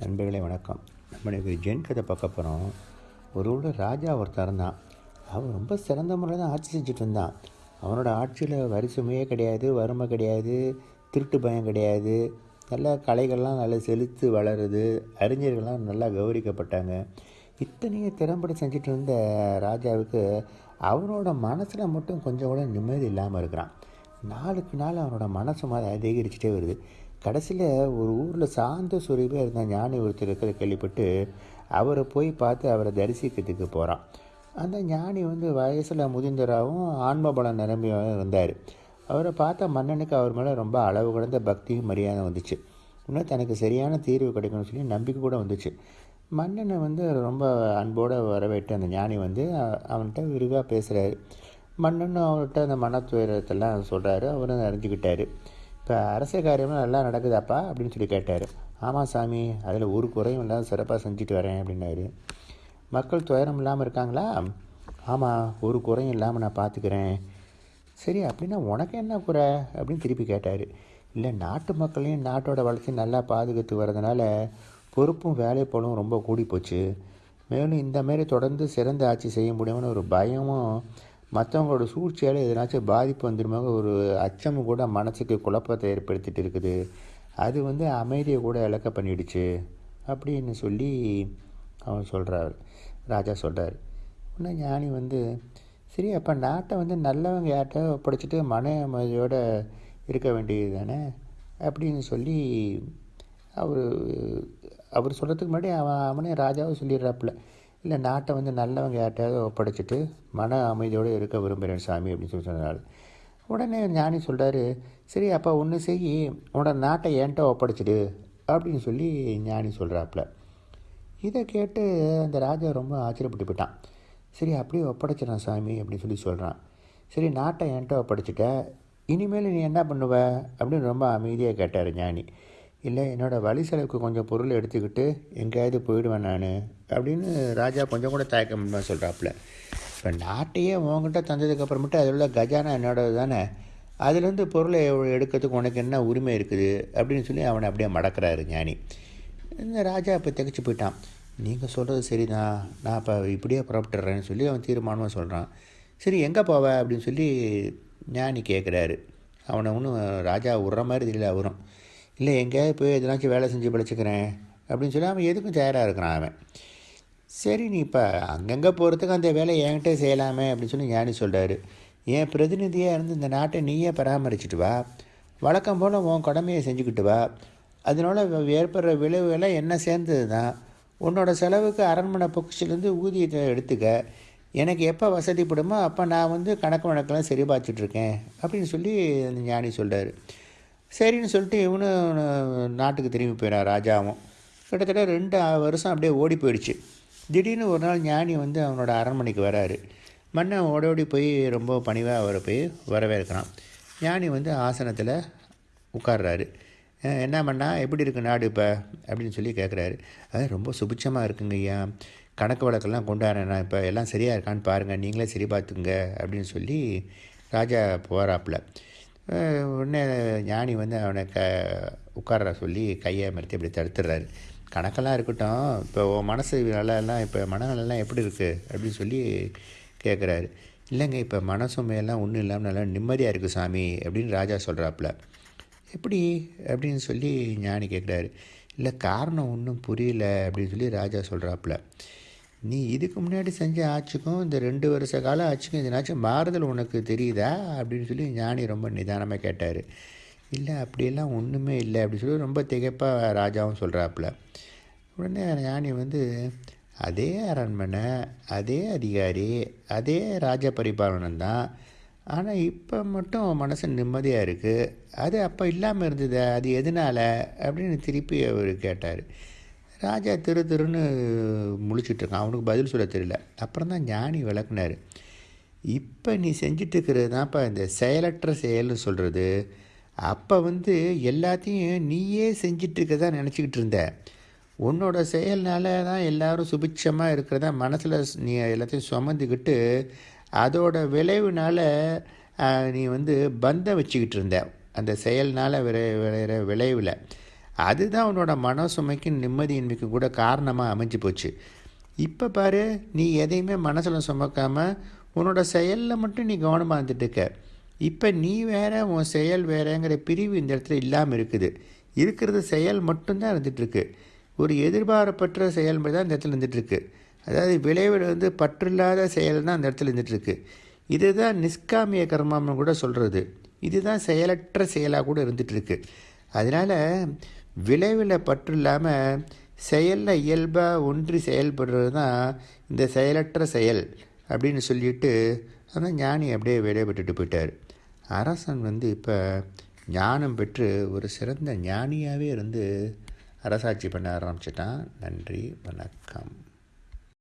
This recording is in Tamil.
நண்பர்களே வணக்கம். நம்ம இன்னைக்கு ஜென் கதை பார்க்க போகிறோம் ஒரு ஊரில் ராஜா ஒருத்தர் இருந்தான். அவன் ரொம்ப சிறந்த முறையில் தான் ஆட்சி செஞ்சுட்டு இருந்தான். அவனோட ஆட்சியில் வரி சுமையே கிடையாது வறுமை கிடையாது திருட்டு பயம் கிடையாது. நல்ல கலைகள்லாம் நல்லா செலுத்து வளருது. அறிஞர்கள்லாம் நல்லா கௌரவிக்கப்பட்டாங்க. இத்தனையும் திறம்பட செஞ்சுட்டு இருந்த ராஜாவுக்கு அவனோட மனசில் மட்டும் கொஞ்சம் கூட நிம்மதி இல்லாமல் இருக்கிறான். நாளுக்கு நாள் அவனோட மனசு மாதிரி அதிகரிச்சுட்டே வருது. கடைசியில் ஒரு ஊரில் சாந்த சுரூபியாக இருந்த ஞானி ஒருத்தர் இருக்கிற கேள்விப்பட்டு அவரை போய் பார்த்து அவரை தரிசிக்கிறதுக்கு போகிறான் அந்த ஞானி வந்து வயசில் முதிர்ந்தராகவும் ஆன்ம பலம் நிரம்பியும் இருந்தார். அவரை பார்த்த மன்னனுக்கு அவர் மேலே ரொம்ப அளவு கடந்த பக்தியும் மரியாதை வந்துச்சு. இன்னும் தனக்கு சரியான தீர்வு கிடைக்கும்னு சொல்லி நம்பிக்கை கூட வந்துச்சு. மன்னனை வந்து ரொம்ப அன்போடு வரவேற்று அந்த ஞானி வந்து அவன்கிட்ட விரிவாக பேசுகிறாரு மன்னனும் அவர்கிட்ட அந்த மனத்துயரத்தெல்லாம் சொல்கிறாரு அவரும் அறிஞ்சுக்கிட்டாரு. இப்போ அரசியல் காரியம்லாம் நல்லா நடக்குதாப்பா? அப்படின்னு சொல்லி கேட்டார். ஆமாம் சாமி அதில் ஒரு குறையும் இல்லாத சிறப்பாக செஞ்சுட்டு வரேன் அப்படின்னாரு. மக்கள் துயரம் இல்லாமல் இருக்காங்களா? ஆமாம் ஒரு குறையும் இல்லாமல் நான் பார்த்துக்கிறேன் சரி அப்படின்னா உனக்கு என்ன குறை? அப்படின்னு திருப்பி கேட்டார். இல்லை நாட்டு மக்களையும் நாட்டோட வளர்ச்சி நல்லா பாதுகாத்து வரதுனால பொறுப்பும் வேலைப்போலும் ரொம்ப கூடி போச்சு மேலும் இந்தமாரி தொடர்ந்து சிறந்த ஆட்சி செய்ய முடியும்னு ஒரு பயமும் மற்றவங்களோட சூழ்ச்சியால் எதனாச்சும் பாதிப்பு வந்துருமாக ஒரு அச்சமும் கூட மனசுக்கு குழப்பத்தை ஏற்படுத்திட்டு இருக்குது. அது வந்து அமைதியை கூட இழக்க பண்ணிடுச்சு அப்படின்னு சொல்லி அவன் சொல்கிறார் ராஜா சொல்கிறார் உடனே ஞானி வந்து சரி அப்போ நாட்டை வந்து நல்லவங்க யார்கிட்ட ஒப்படைச்சிட்டு மன அமைதியோடு இருக்க வேண்டியது தானே? அப்படின்னு சொல்லி அவர் அவர் சொல்கிறதுக்கு முன்னாடி அவன் அவனே ராஜாவும் சொல்லிடுறாப்புல. இல்லை நாட்டை வந்து நல்லவங்க யார்கிட்டயாவது ஒப்படைச்சிட்டு மன அமைதியோடு இருக்க விரும்புகிறேன் சாமி அப்படின்னு சொல்லி சொன்னார். உடனே ஞானி சொல்கிறாரு சரி அப்போ ஒன்று செய் உன்னோட நாட்டை என்கிட்ட ஒப்படைச்சிடு அப்படின்னு சொல்லி ஞானி சொல்கிறாப்புல இதை கேட்டு அந்த ராஜா ரொம்ப ஆச்சரியப்பட்டு போயிட்டான். சரி அப்படியே ஒப்படைச்சிடறான் சாமி அப்படின்னு சொல்லி சொல்கிறான் சரி நாட்டை என்கிட்ட ஒப்படைச்சிட்ட இனிமேல் நீ என்ன பண்ணுவ? அப்படின்னு ரொம்ப அமைதியாக கேட்டார் ஞானி. இல்லை என்னோடய வழி செலவுக்கு கொஞ்சம் பொருள் எடுத்துக்கிட்டு எங்கேயாவது போயிடுவேன் நான் அப்படின்னு ராஜா கொஞ்சம் கூட தயக்கம் சொல்கிறாப்புல இப்போ நாட்டையே உங்ககிட்ட தந்ததுக்கப்புறமேட்டு அதில் உள்ள கஜானா என்னோடது தானே? அதுலேருந்து பொருளை எடுக்கிறதுக்கு உனக்கு என்ன உரிமை இருக்குது? அப்படின்னு சொல்லி அவனை அப்படியே மடக்கிறாரு ஞானி. இந்த ராஜா இப்போ திகைச்சு போயிட்டான். நீங்கள் சொல்கிறது சரிதான். நான் இப்போ இப்படியே புறப்பட்டுறேன்னு சொல்லி அவன் தீர்மானமாக சொல்கிறான் சரி எங்கே போவ? அப்படின்னு சொல்லி ஞானி கேட்குறாரு அவனை ஒன்றும் ராஜா விட்ற மாதிரி தெரியல அவரும். இல்லை எங்கேயாவது போய் எதனாச்சும் வேலை செஞ்சு பிழைச்சிக்கிறேன் அப்படின்னு சொல்லி அவன் எதுக்கும் தயாராக இருக்கிறான் அவன். சரி நீ இப்போ அங்கங்கே போகிறதுக்கு அந்த வேலையை என்கிட்ட செய்யலாமே அப்படின்னு சொல்லி ஞானி சொல்கிறாரு என் பிரதிநிதியாக இருந்து இந்த நாட்டை நீயே பராமரிச்சுட்டு வா. வழக்கம் போல் உன் கடமையை செஞ்சுக்கிட்டு வா. அதனால ஏற்படுற விளைவுகளை என்ன சேர்ந்தது தான் உன்னோட செலவுக்கு அரண்மனை பொக்கிச்சிலேருந்து ஊதியத்தை எடுத்துக்க. எனக்கு எப்போ வசதிப்படுமோ அப்போ நான் வந்து கணக்கு வழக்கெல்லாம் சரி பார்த்துட்ருக்கேன் அப்படின்னு சொல்லி அந்த ஞானி சொல்கிறாரு சரின்னு சொல்லிட்டு இவனும் நாட்டுக்கு திரும்பி போயிடான் ராஜாவும். கிட்டத்தட்ட ரெண்டு வருஷம் அப்படியே ஓடி போயிடுச்சு. திடீர்னு ஒரு நாள் ஞானி வந்து அவனோட அரண்மனைக்கு வராரு. மன்னன் ஓடோடி ஓடி போய் ரொம்ப பணிவாக அவரை போய் வரவேற்கிறான். ஞானி வந்து ஆசனத்தில் உட்கார்றாரு. என்ன பண்ணா எப்படி இருக்கு நாடு இப்போ? அப்படின்னு சொல்லி கேட்குறாரு அது ரொம்ப சுபிட்சமாக இருக்குங்க ஐயா. கணக்கு வழக்கெல்லாம் கொண்டாடுறேன் நான் இப்போ. எல்லாம் சரியாக இருக்கான்னு பாருங்கள் நீங்களே சரி பார்த்துங்க அப்படின்னு சொல்லி ராஜா போகிறாப்புல உடனே ஞானி வந்து அவனை க உட்கார சொல்லி கையை மறுத்து இப்படி தடுத்துடுறாரு. கணக்கெல்லாம் இருக்கட்டும். இப்போ உன் மனசு நலெல்லாம் இப்போ மனநலெல்லாம் எப்படி இருக்குது அப்படின்னு சொல்லி கேட்குறாரு இல்லைங்க இப்போ மனசுமையெல்லாம் ஒன்றும் இல்லாமல் நல்லா நிம்மதியாக இருக்குது சாமி அப்படின்னு ராஜா சொல்கிறாப்புல எப்படி? அப்படின்னு சொல்லி ஞானி கேட்குறாரு இல்லை காரணம் ஒன்றும் புரியல அப்படின்னு சொல்லி ராஜா சொல்கிறாப்புல நீ இதுக்கு முன்னாடி செஞ்ச ஆட்சிக்கும் இந்த ரெண்டு வருஷ கால ஆட்சிக்கும் இதனாச்சும் மாறுதல் உனக்கு தெரியுதா? அப்படின்னு சொல்லி ஞானி ரொம்ப நிதானமாக கேட்டார். இல்லை அப்படியெல்லாம் ஒன்றுமே இல்லை அப்படின்னு சொல்லி ரொம்ப திகைப்பாக ராஜாவும் சொல்கிறாப்புல உடனே ஞானி வந்து அதே அரண்மனை அதே அதிகாரி அதே ராஜ பரிபாலனம் தான். ஆனால் இப்போ மட்டும் மனசு நிம்மதியாக இருக்குது அது அப்போ இல்லாமல் இருந்தது அது எதனால்? அப்படின்னு திருப்பி அவர் கேட்டார். ராஜா திரு திருன்னு முழிச்சிட்டு இருக்கான். அவனுக்கு பதில் சொல்ல தெரியல. அப்புறம் தான் ஞானி விளக்குனார். இப்போ நீ செஞ்சிட்ருக்கிறது தான்ப்பா இந்த செயலற்ற செயல்னு சொல்கிறது அப்போ வந்து எல்லாத்தையும் நீயே செஞ்சிட்டு தான் நினச்சிக்கிட்டு இருந்த. உன்னோட செயல்னால தான் எல்லாரும் சுபிட்சமாக இருக்கிறதா மனசில் நீ எல்லாத்தையும் சுமந்துக்கிட்டு அதோட விளைவுனால நீ வந்து பந்தம் வச்சுக்கிட்டு இருந்த. அந்த செயல்னால் விளை விளையிற விளைவில். அதுதான் அவனோட மன சுமைக்கும் நிம்மதியின்மைக்கு கூட காரணமாக அமைஞ்சு போச்சு. இப்போ பாரு நீ எதையுமே மனசில் சுமக்காமல் உன்னோட செயலில் மட்டும் நீ கவனமாக இருந்துட்டுருக்க இப்போ நீ வேற உன் செயல் வேறங்கிற பிரிவு இந்த இடத்துல இல்லாமல் இருக்குது. இருக்கிறது செயல் மட்டும்தான் இருந்துகிட்ருக்கு ஒரு எதிர்பாரப்பற்ற செயல்முறை தான் இந்த இடத்துல இருந்துகிட்ருக்கு அதாவது விளைவில் வந்து பற்றில்லாத செயல் தான் அந்த இடத்துல இருந்துகிட்ருக்கு இதுதான் நிஷ்காமிய கர்மம்னு கூட சொல்கிறது இதுதான் செயலற்ற செயலாக கூட இருந்துகிட்ருக்கு அதனால் விளைவில் பற்று இல்லாமல் செயலில் இயல்பாக ஒன்றி செயல்படுறது தான் இந்த செயலற்ற செயல் அப்படின்னு சொல்லிட்டு அந்த ஞானி அப்படியே விடைபெற்றுட்டு போயிட்டார். அரசன் வந்து இப்போ ஞானம் பெற்று ஒரு சிறந்த ஞானியாகவே இருந்து அரசாட்சி பண்ண ஆரம்பிச்சிட்டான். நன்றி வணக்கம்.